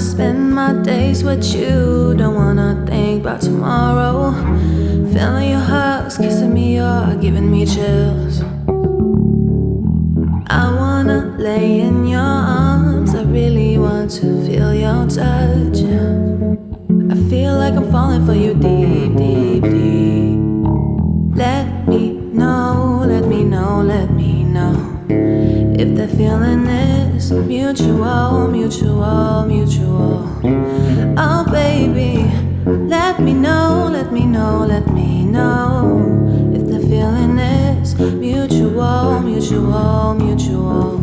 spend my days with you. Don't wanna think about tomorrow. Feeling your hugs, kissing me, you're giving me chills. I wanna lay in your arms. I really want to feel your touch. I feel like I'm falling for you deep, deep, deep. Let me know, let me know, let me know. If the feeling is mutual, mutual, mutual. Oh, baby, let me know, let me know, let me know. If the feeling is mutual, mutual, mutual.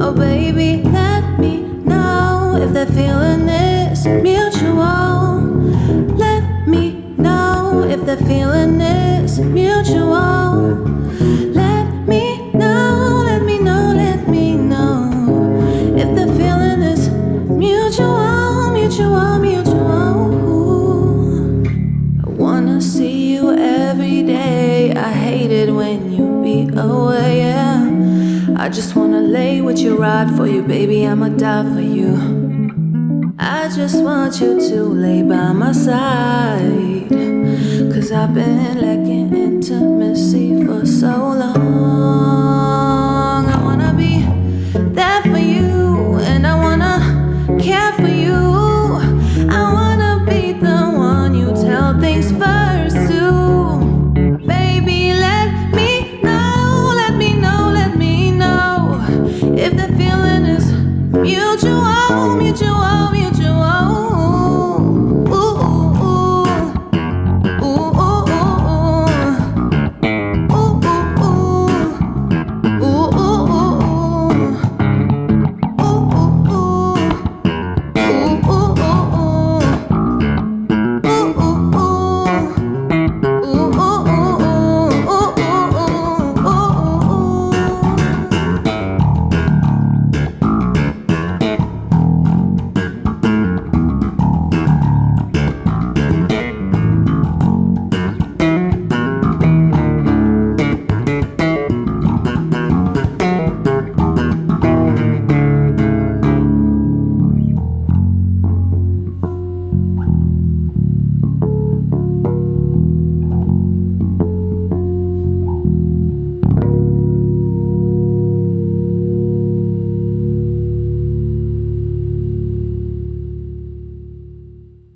Oh, baby, let me know. If the feeling is mutual, let me know. If the feeling is mutual, I just wanna lay with you, ride for you, baby. I'ma die for you. I just want you to lay by my side. Cause I've been Mutual, mutual, mutual.